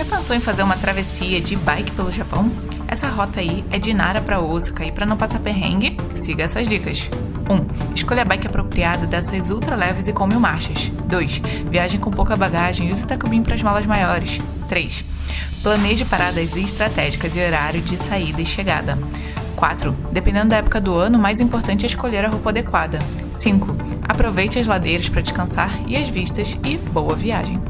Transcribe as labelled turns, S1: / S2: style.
S1: Já pensou em fazer uma travessia de bike pelo Japão? Essa rota aí é de Nara para Osaka e para não passar perrengue, siga essas dicas. 1. Um, escolha a bike apropriada dessas ultra leves e com mil marchas. 2. viaje com pouca bagagem e use o Takubin para as malas maiores. 3. Planeje paradas estratégicas e horário de saída e chegada. 4. Dependendo da época do ano, mais importante é escolher a roupa adequada. 5. Aproveite as ladeiras para descansar e as vistas e boa viagem.